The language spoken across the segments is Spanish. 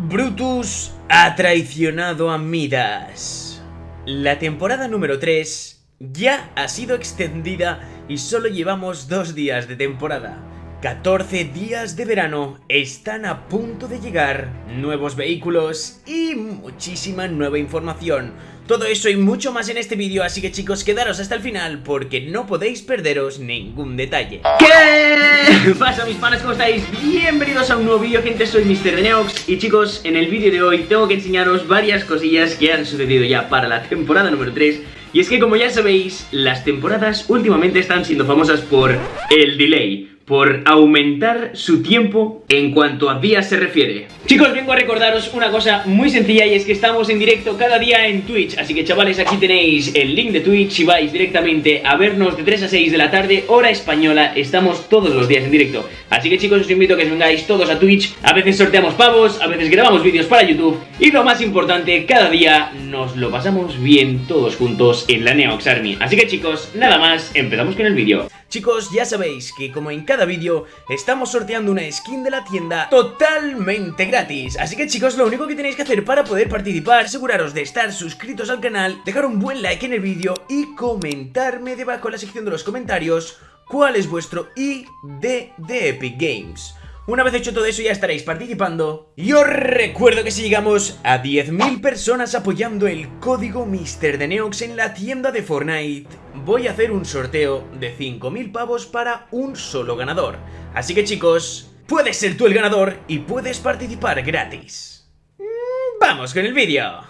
Brutus ha traicionado a Midas. La temporada número 3 ya ha sido extendida y solo llevamos dos días de temporada. 14 días de verano están a punto de llegar, nuevos vehículos y muchísima nueva información. Todo eso y mucho más en este vídeo, así que chicos, quedaros hasta el final porque no podéis perderos ningún detalle. ¿Qué pasa mis panas? ¿Cómo estáis? Bienvenidos a un nuevo vídeo, gente, soy Mr. Neox Y chicos, en el vídeo de hoy tengo que enseñaros varias cosillas que han sucedido ya para la temporada número 3 Y es que como ya sabéis, las temporadas últimamente están siendo famosas por el delay por aumentar su tiempo en cuanto a días se refiere. Chicos, vengo a recordaros una cosa muy sencilla y es que estamos en directo cada día en Twitch, así que chavales, aquí tenéis el link de Twitch y vais directamente a vernos de 3 a 6 de la tarde, hora española, estamos todos los días en directo. Así que chicos, os invito a que os vengáis todos a Twitch, a veces sorteamos pavos, a veces grabamos vídeos para YouTube y lo más importante, cada día nos lo pasamos bien todos juntos en la Neox Army. Así que chicos, nada más, empezamos con el vídeo. Chicos, ya sabéis que como en cada vídeo estamos sorteando una skin de la tienda totalmente gratis Así que chicos, lo único que tenéis que hacer para poder participar, aseguraros de estar suscritos al canal, dejar un buen like en el vídeo y comentarme debajo en la sección de los comentarios cuál es vuestro ID de Epic Games una vez hecho todo eso ya estaréis participando. Y os recuerdo que si llegamos a 10.000 personas apoyando el código Mister de Neox en la tienda de Fortnite Voy a hacer un sorteo de 5.000 pavos para un solo ganador. Así que chicos, puedes ser tú el ganador y puedes participar gratis. Mm, ¡Vamos con el vídeo!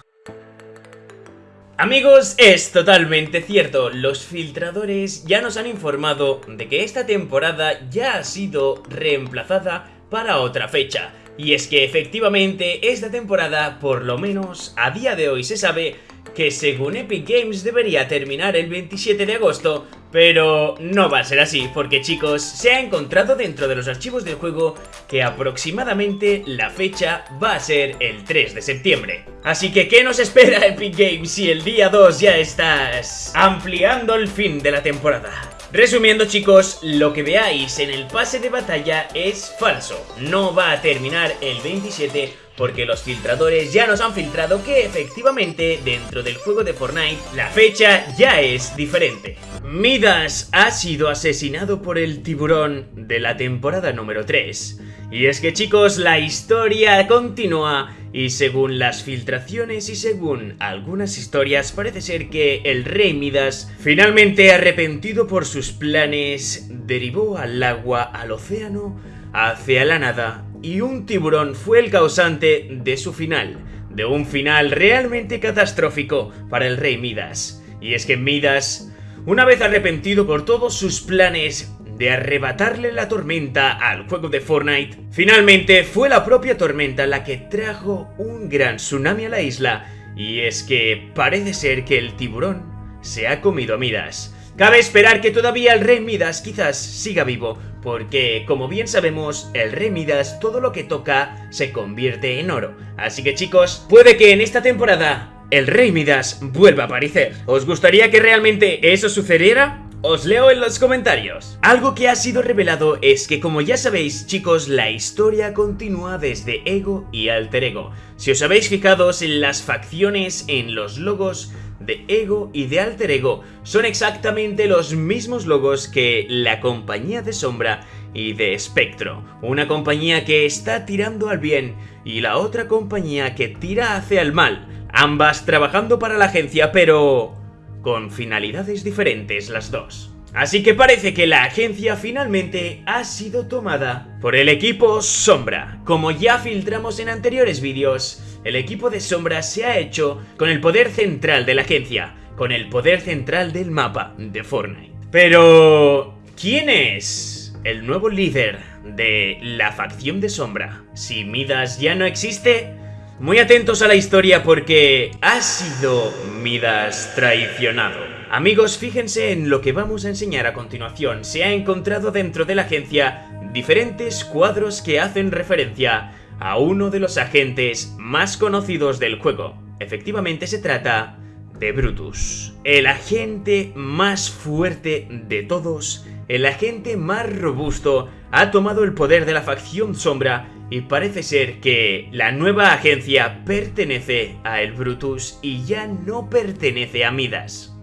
Amigos, es totalmente cierto, los filtradores ya nos han informado de que esta temporada ya ha sido reemplazada para otra fecha. Y es que efectivamente esta temporada, por lo menos a día de hoy se sabe que según Epic Games debería terminar el 27 de agosto, pero no va a ser así, porque chicos, se ha encontrado dentro de los archivos del juego que aproximadamente la fecha va a ser el 3 de septiembre. Así que, ¿qué nos espera Epic Games si el día 2 ya estás ampliando el fin de la temporada? Resumiendo chicos, lo que veáis en el pase de batalla es falso, no va a terminar el 27 porque los filtradores ya nos han filtrado que efectivamente dentro del juego de Fortnite la fecha ya es diferente. Midas ha sido asesinado por el tiburón de la temporada número 3. Y es que chicos, la historia continúa y según las filtraciones y según algunas historias parece ser que el rey Midas finalmente arrepentido por sus planes derivó al agua, al océano, hacia la nada y un tiburón fue el causante de su final, de un final realmente catastrófico para el rey Midas. Y es que Midas, una vez arrepentido por todos sus planes de arrebatarle la tormenta al juego de Fortnite, finalmente fue la propia tormenta la que trajo un gran tsunami a la isla, y es que parece ser que el tiburón se ha comido a Midas. Cabe esperar que todavía el rey Midas quizás siga vivo, porque como bien sabemos, el rey Midas todo lo que toca se convierte en oro. Así que chicos, puede que en esta temporada el rey Midas vuelva a aparecer. ¿Os gustaría que realmente eso sucediera? Os leo en los comentarios. Algo que ha sido revelado es que como ya sabéis chicos, la historia continúa desde Ego y Alter Ego. Si os habéis fijado en las facciones, en los logos, de Ego y de Alter Ego son exactamente los mismos logos que la compañía de Sombra y de Spectro, una compañía que está tirando al bien y la otra compañía que tira hacia el mal, ambas trabajando para la agencia pero con finalidades diferentes las dos. Así que parece que la agencia finalmente ha sido tomada por el equipo Sombra. Como ya filtramos en anteriores vídeos, el equipo de Sombra se ha hecho con el poder central de la agencia, con el poder central del mapa de Fortnite. Pero... ¿Quién es el nuevo líder de la facción de Sombra? Si Midas ya no existe... Muy atentos a la historia porque ha sido Midas traicionado. Amigos, fíjense en lo que vamos a enseñar a continuación. Se ha encontrado dentro de la agencia diferentes cuadros que hacen referencia a uno de los agentes más conocidos del juego. Efectivamente se trata de Brutus, el agente más fuerte de todos, el agente más robusto, ha tomado el poder de la facción sombra y parece ser que la nueva agencia pertenece a el Brutus y ya no pertenece a Midas.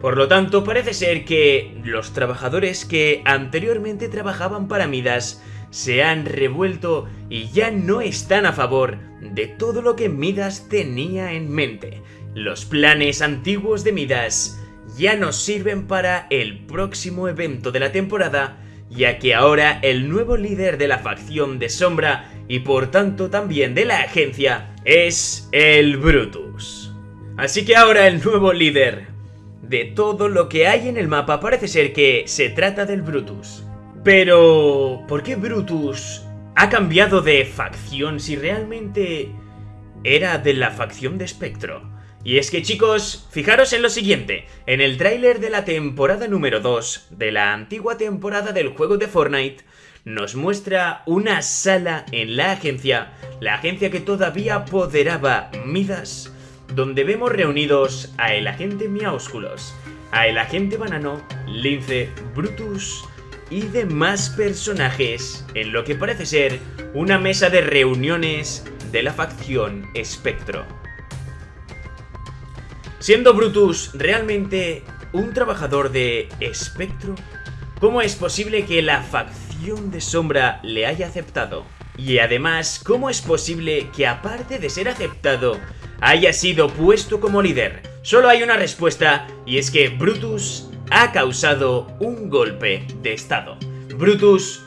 Por lo tanto, parece ser que los trabajadores que anteriormente trabajaban para Midas se han revuelto y ya no están a favor de todo lo que Midas tenía en mente. Los planes antiguos de Midas ya nos sirven para el próximo evento de la temporada, ya que ahora el nuevo líder de la facción de Sombra y por tanto también de la agencia es el Brutus. Así que ahora el nuevo líder de todo lo que hay en el mapa parece ser que se trata del Brutus. Pero... ¿por qué Brutus ha cambiado de facción si realmente era de la facción de Spectro? Y es que chicos, fijaros en lo siguiente, en el tráiler de la temporada número 2 de la antigua temporada del juego de Fortnite, nos muestra una sala en la agencia, la agencia que todavía apoderaba Midas, donde vemos reunidos a el agente Miaúsculos, a el agente Banano, Lince, Brutus y demás personajes en lo que parece ser una mesa de reuniones de la facción Espectro. Siendo Brutus realmente un trabajador de Espectro, ¿cómo es posible que la facción de Sombra le haya aceptado? Y además, ¿cómo es posible que aparte de ser aceptado, haya sido puesto como líder? Solo hay una respuesta, y es que Brutus ha causado un golpe de estado. Brutus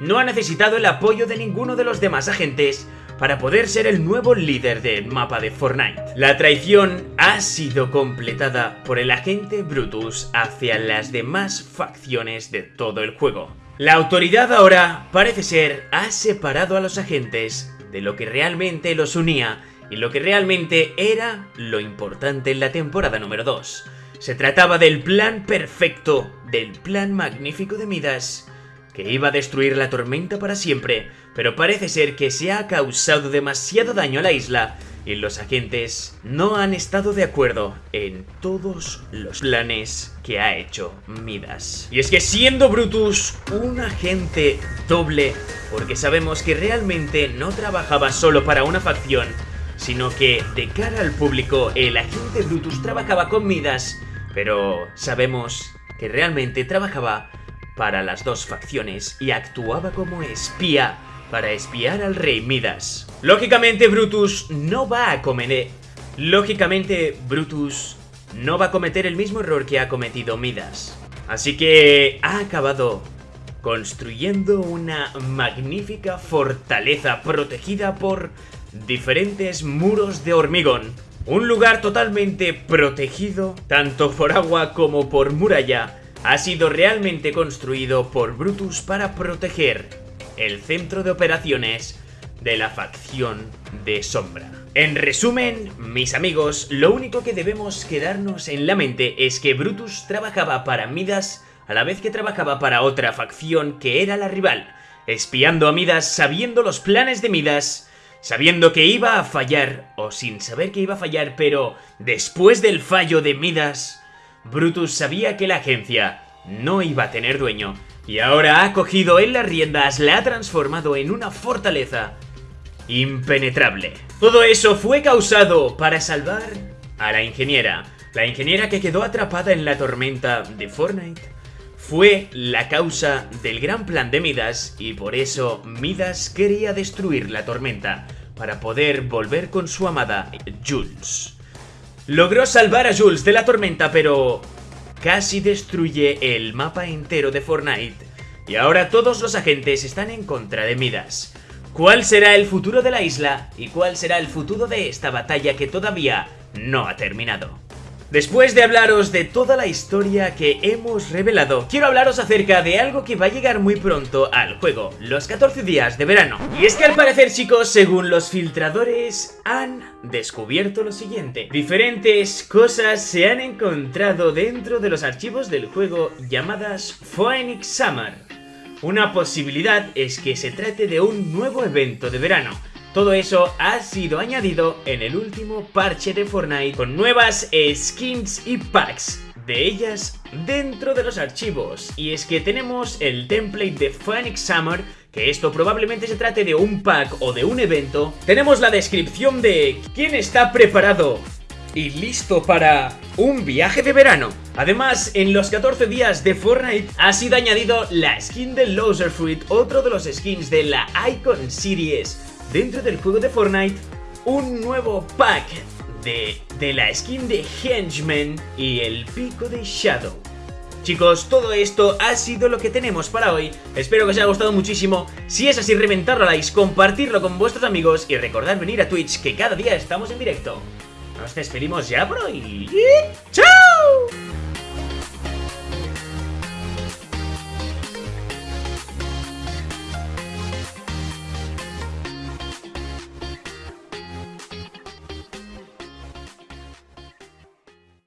no ha necesitado el apoyo de ninguno de los demás agentes para poder ser el nuevo líder del mapa de Fortnite. La traición ha sido completada por el agente Brutus hacia las demás facciones de todo el juego. La autoridad ahora, parece ser, ha separado a los agentes de lo que realmente los unía y lo que realmente era lo importante en la temporada número 2. Se trataba del plan perfecto, del plan magnífico de Midas, que iba a destruir la tormenta para siempre, pero parece ser que se ha causado demasiado daño a la isla y los agentes no han estado de acuerdo en todos los planes que ha hecho Midas. Y es que siendo Brutus un agente doble, porque sabemos que realmente no trabajaba solo para una facción, sino que de cara al público el agente Brutus trabajaba con Midas pero sabemos que realmente trabajaba para las dos facciones y actuaba como espía para espiar al rey Midas. Lógicamente Brutus no va a cometer... Lógicamente Brutus no va a cometer el mismo error que ha cometido Midas. Así que ha acabado construyendo una magnífica fortaleza protegida por diferentes muros de hormigón un lugar totalmente protegido, tanto por agua como por muralla, ha sido realmente construido por Brutus para proteger el centro de operaciones de la facción de Sombra. En resumen, mis amigos, lo único que debemos quedarnos en la mente es que Brutus trabajaba para Midas a la vez que trabajaba para otra facción que era la rival, espiando a Midas sabiendo los planes de Midas sabiendo que iba a fallar, o sin saber que iba a fallar, pero después del fallo de Midas, Brutus sabía que la agencia no iba a tener dueño, y ahora ha cogido en las riendas, la ha transformado en una fortaleza impenetrable. Todo eso fue causado para salvar a la ingeniera, la ingeniera que quedó atrapada en la tormenta de Fortnite. Fue la causa del gran plan de Midas y por eso Midas quería destruir la tormenta para poder volver con su amada Jules. Logró salvar a Jules de la tormenta, pero casi destruye el mapa entero de Fortnite. Y ahora todos los agentes están en contra de Midas. ¿Cuál será el futuro de la isla y cuál será el futuro de esta batalla que todavía no ha terminado? Después de hablaros de toda la historia que hemos revelado, quiero hablaros acerca de algo que va a llegar muy pronto al juego, los 14 días de verano. Y es que al parecer chicos, según los filtradores, han descubierto lo siguiente. Diferentes cosas se han encontrado dentro de los archivos del juego llamadas Phoenix Summer. Una posibilidad es que se trate de un nuevo evento de verano, todo eso ha sido añadido en el último parche de Fortnite con nuevas skins y packs de ellas dentro de los archivos. Y es que tenemos el template de Phoenix Summer que esto probablemente se trate de un pack o de un evento, tenemos la descripción de quién está preparado y listo para un viaje de verano. Además, en los 14 días de Fortnite ha sido añadido la skin de Loser Fruit, otro de los skins de la Icon Series dentro del juego de Fortnite, un nuevo pack de, de la skin de Henchman y el pico de Shadow. Chicos, todo esto ha sido lo que tenemos para hoy. Espero que os haya gustado muchísimo. Si es así, reventarlo a likes, compartirlo con vuestros amigos y recordad venir a Twitch que cada día estamos en directo. Nos despedimos ya por hoy. ¡Chao!